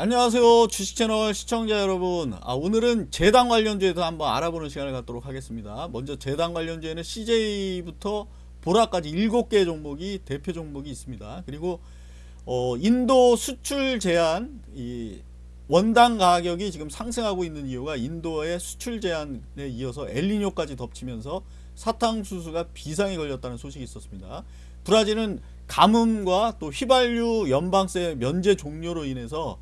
안녕하세요. 주식채널 시청자 여러분. 아, 오늘은 재단 관련주에도 한번 알아보는 시간을 갖도록 하겠습니다. 먼저 재단 관련주에는 CJ부터 보라까지 7개 종목이 대표 종목이 있습니다. 그리고 어, 인도 수출 제한 이 원당 가격이 지금 상승하고 있는 이유가 인도의 수출 제한에 이어서 엘리뇨까지 덮치면서 사탕수수가 비상이 걸렸다는 소식이 있었습니다. 브라질은 가뭄과 또 휘발유 연방세 면제 종료로 인해서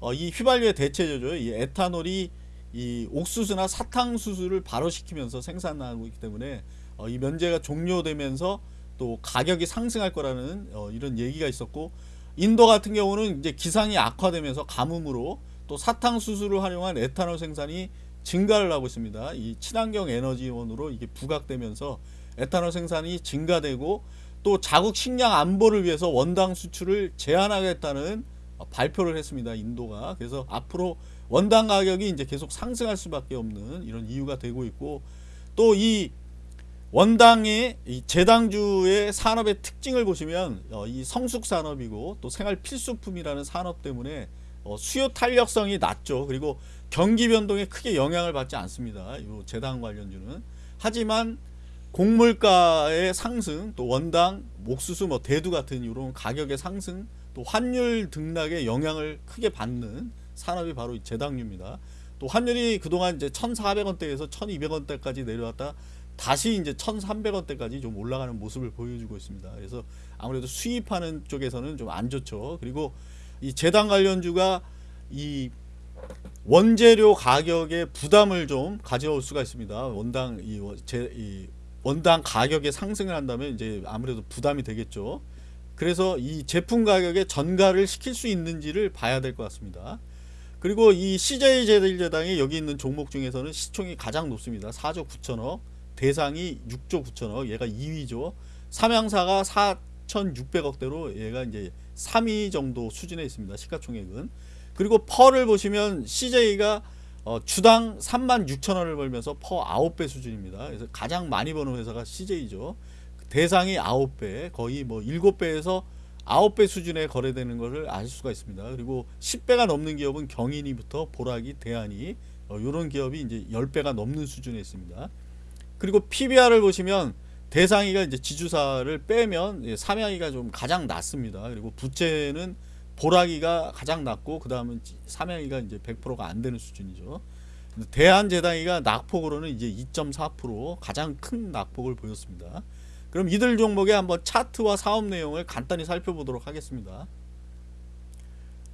어, 이 휘발유의 대체제죠. 이 에탄올이 이 옥수수나 사탕수수를 발효시키면서 생산하고 있기 때문에 어, 이 면제가 종료되면서 또 가격이 상승할 거라는 어, 이런 얘기가 있었고 인도 같은 경우는 이제 기상이 악화되면서 가뭄으로 또 사탕수수를 활용한 에탄올 생산이 증가를 하고 있습니다. 이 친환경 에너지원으로 이게 부각되면서 에탄올 생산이 증가되고 또 자국 식량 안보를 위해서 원당 수출을 제한하겠다는 어, 발표를 했습니다. 인도가. 그래서 앞으로 원당 가격이 이제 계속 상승할 수밖에 없는 이런 이유가 되고 있고 또 이 원당의 이 재당주의 산업의 특징을 보시면 어, 이 성숙 산업이고 또 생활 필수품이라는 산업 때문에 어, 수요 탄력성이 낮죠. 그리고 경기 변동에 크게 영향을 받지 않습니다. 이 재당 관련주는. 하지만 곡물가의 상승, 또 원당, 옥수수, 뭐 대두 같은 이런 가격의 상승 또 환율 등락에 영향을 크게 받는 산업이 바로 이 재당류입니다. 또 환율이 그동안 이제 1,400원대에서 1,200원대까지 내려왔다 다시 이제 1,300원대까지 좀 올라가는 모습을 보여주고 있습니다. 그래서 아무래도 수입하는 쪽에서는 좀 안 좋죠. 그리고 이 재당 관련주가 이 원재료 가격에 부담을 좀 가져올 수가 있습니다. 원당 이, 제, 이 원당 가격에 상승을 한다면 이제 아무래도 부담이 되겠죠. 그래서 이 제품 가격에 전가를 시킬 수 있는지를 봐야 될 것 같습니다. 그리고 이 CJ 제일제당이 여기 있는 종목 중에서는 시총이 가장 높습니다. 4조 9천억 대상이 6조 9천억 얘가 2위죠. 삼양사가 4,600억대로 얘가 이제 3위 정도 수준에 있습니다. 시가총액은. 그리고 펄을 보시면 CJ가 어, 주당 3만 6천 원을 벌면서 퍼 9배 수준입니다. 그래서 가장 많이 버는 회사가 CJ죠. 대상이 9배 거의 뭐 7배에서 9배 수준에 거래되는 것을 알 수가 있습니다. 그리고 10배가 넘는 기업은 경인이부터 보라기, 대한이 어, 이런 기업이 이제 10배가 넘는 수준에 있습니다. 그리고 PBR을 보시면 대상이가 이제 지주사를 빼면 삼양이가 좀 가장 낮습니다. 그리고 부채는 보라기가 가장 낮고 그 다음은 삼양이가 이제 100%가 안 되는 수준이죠. 대한재단이가 낙폭으로는 이제 2.4% 가장 큰 낙폭을 보였습니다. 그럼 이들 종목의 한번 차트와 사업 내용을 간단히 살펴보도록 하겠습니다.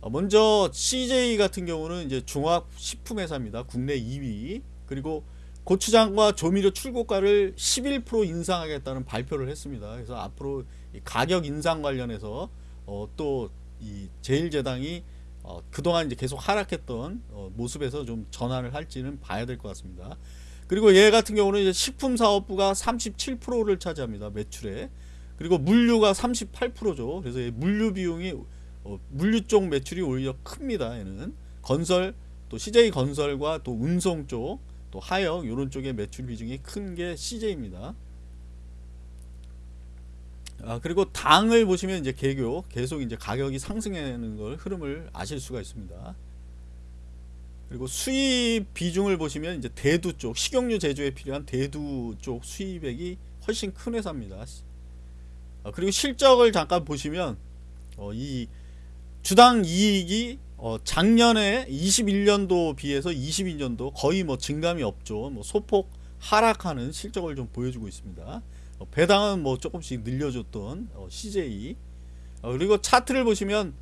어, 먼저 CJ 같은 경우는 이제 종합식품회사입니다. 국내 2위. 그리고 고추장과 조미료 출고가를 11% 인상하겠다는 발표를 했습니다. 그래서 앞으로 가격 인상 관련해서 어, 또 이 제일제당이 어, 그동안 이제 계속 하락했던 어, 모습에서 좀 전환을 할지는 봐야 될 것 같습니다. 그리고 얘 같은 경우는 이제 식품사업부가 37%를 차지합니다. 매출에. 그리고 물류가 38%죠. 그래서 물류 비용이 어, 물류 쪽 매출이 오히려 큽니다. 얘는 건설 또 CJ 건설과 또 운송 쪽 또 하역 이런 쪽의 매출 비중이 큰 게 CJ입니다. 아, 그리고 당을 보시면 이제 개교 계속 이제 가격이 상승하는 걸 흐름을 아실 수가 있습니다. 그리고 수입 비중을 보시면 이제 대두 쪽 식용유 제조에 필요한 대두 쪽 수입액이 훨씬 큰 회사입니다. 어, 그리고 실적을 잠깐 보시면 어, 이 주당 이익이 어, 작년에 21년도 비해서 22년도 거의 뭐 증감이 없죠. 뭐 소폭 하락하는 실적을 좀 보여주고 있습니다. 어, 배당은 뭐 조금씩 늘려줬던 어, CJ 어, 그리고 차트를 보시면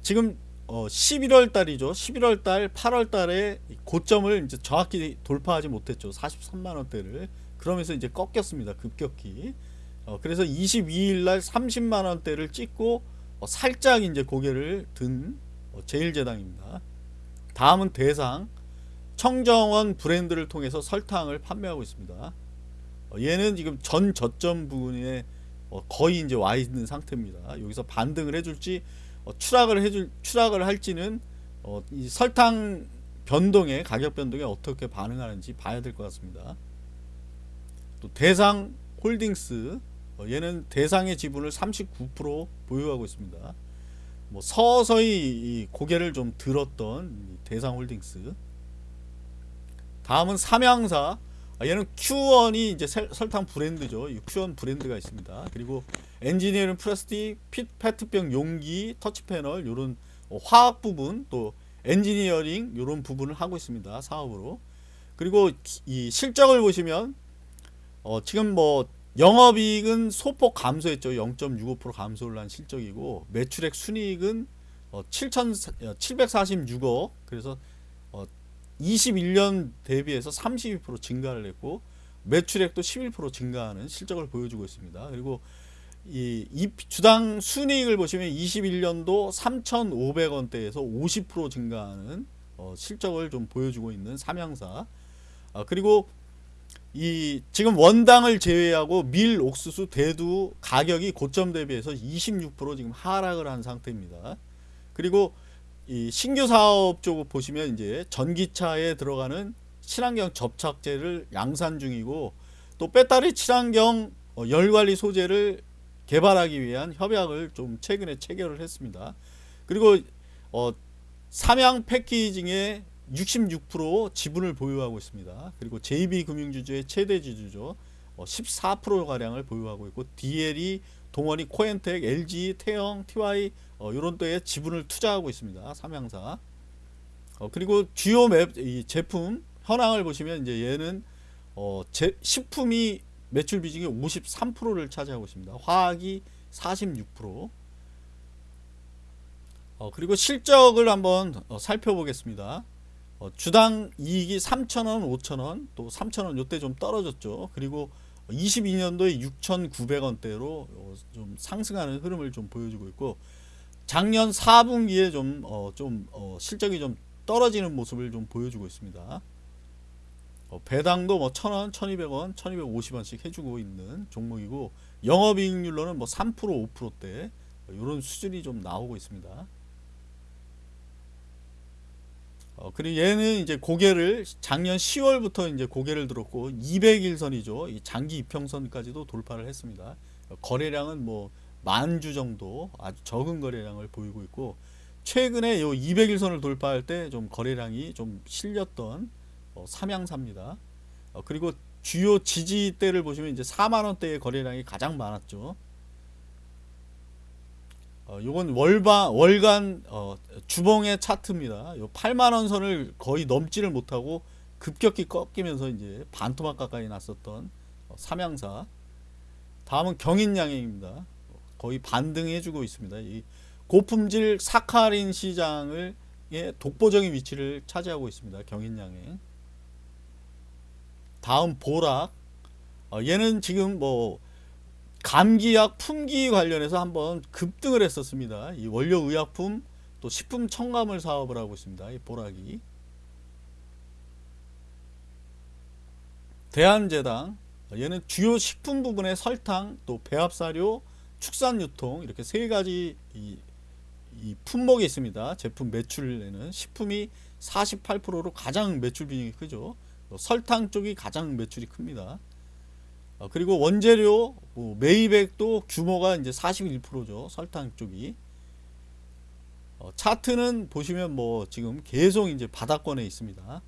지금 어 11월 달이죠. 11월 달, 8월 달에 고점을 이제 정확히 돌파하지 못했죠. 43만 원대를. 그러면서 이제 꺾였습니다. 급격히. 어 그래서 22일 날 30만 원대를 찍고 어 살짝 이제 고개를 든어 제일제당입니다. 다음은 대상. 청정원 브랜드를 통해서 설탕을 판매하고 있습니다. 어 얘는 지금 전 저점 부분에 어 거의 이제 와 있는 상태입니다. 여기서 반등을 해줄지 어, 추락을 해줄 추락을 할지는 어, 이 설탕 변동에 가격 변동에 어떻게 반응하는지 봐야 될 것 같습니다. 또 대상 홀딩스 어, 얘는 대상의 지분을 39% 보유하고 있습니다. 뭐 서서히 이 고개를 좀 들었던 이 대상 홀딩스. 다음은 삼양사. 아, 얘는 Q1이 이제 셀- 설탕 브랜드죠. 이 Q1 브랜드가 있습니다. 그리고 엔지니어링 플라스틱, 페트병 용기, 터치 패널 요런 어, 화학 부분 또 엔지니어링 요런 부분을 하고 있습니다. 사업으로. 그리고 이 실적을 보시면 어, 지금 뭐 영업이익은 소폭 감소했죠. 0.65% 감소를 한 실적이고 매출액 순이익은 어, 7,746억 그래서 어, 21년 대비해서 32% 증가를 했고 매출액도 11% 증가하는 실적을 보여주고 있습니다. 그리고 이, 이 주당 순이익을 보시면 21년도 3,500원대에서 50% 증가하는 어, 실적을 좀 보여주고 있는 삼양사. 아, 그리고 이 지금 원당을 제외하고 밀, 옥수수, 대두 가격이 고점 대비해서 26% 지금 하락을 한 상태입니다. 그리고 이 신규 사업 쪽 보시면 이제 전기차에 들어가는 친환경 접착제를 양산 중이고 또 배터리 친환경 어, 열 관리 소재를 개발하기 위한 협약을 좀 최근에 체결을 했습니다. 그리고 어, 삼양 패키징에 66% 지분을 보유하고 있습니다. 그리고 JB금융주주의 최대 지주죠. 어, 14% 가량을 보유하고 있고 DL이 동원이 코엔텍, LG, 태영, TY 어, 이런 데에 지분을 투자하고 있습니다. 삼양사. 어, 그리고 주요 맵, 이 제품 현황을 보시면 이제 얘는 어, 제, 식품이 매출 비중이 53%를 차지하고 있습니다. 화학이 46%. 어, 그리고 실적을 한번 어, 살펴보겠습니다. 어, 주당 이익이 3,000원, 5,000원, 또 3,000원 요때 좀 떨어졌죠. 그리고 22년도에 6,900원대로 어, 좀 상승하는 흐름을 좀 보여주고 있고 작년 4분기에 좀, 어, 좀 어, 실적이 좀 떨어지는 모습을 좀 보여주고 있습니다. 어, 배당도 뭐 1,000원, 1,200원, 1,250원씩 해주고 있는 종목이고 영업이익률로는 뭐 3%, 5%대 이런 수준이 좀 나오고 있습니다. 어, 그리고 얘는 이제 고개를 작년 10월부터 이제 고개를 들었고 200일선이죠. 이 장기 이평선까지도 돌파를 했습니다. 어, 거래량은 뭐 만 주 정도 아주 적은 거래량을 보이고 있고 최근에 요 200일선을 돌파할 때 좀 거래량이 좀 실렸던 어, 삼양사입니다. 어, 그리고 주요 지지대를 보시면 이제 4만 원대의 거래량이 가장 많았죠. 어, 요건 월반 월간 어, 주봉의 차트입니다. 요 8만 원 선을 거의 넘지를 못하고 급격히 꺾이면서 이제 반토막 가까이 났었던 어, 삼양사. 다음은 경인양행입니다. 어, 거의 반등해주고 있습니다. 이 고품질 사카린 시장을 예, 독보적인 위치를 차지하고 있습니다. 경인양행. 다음 보락. 어, 얘는 지금 뭐 감기약 품귀 관련해서 한번 급등을 했었습니다. 이 원료 의약품 또 식품 첨가물 사업을 하고 있습니다. 이 보락이 대한제당 얘는 주요 식품 부분의 설탕 또 배합사료 축산 유통 이렇게 세 가지 이, 이 품목이 있습니다. 제품 매출에는 식품이 48%로 가장 매출 비중이 크죠. 또 설탕 쪽이 가장 매출이 큽니다. 어, 그리고 원재료 뭐 매입액도 규모가 이제 41%죠. 설탕 쪽이. 어, 차트는 보시면 뭐 지금 계속 이제 바닥권에 있습니다.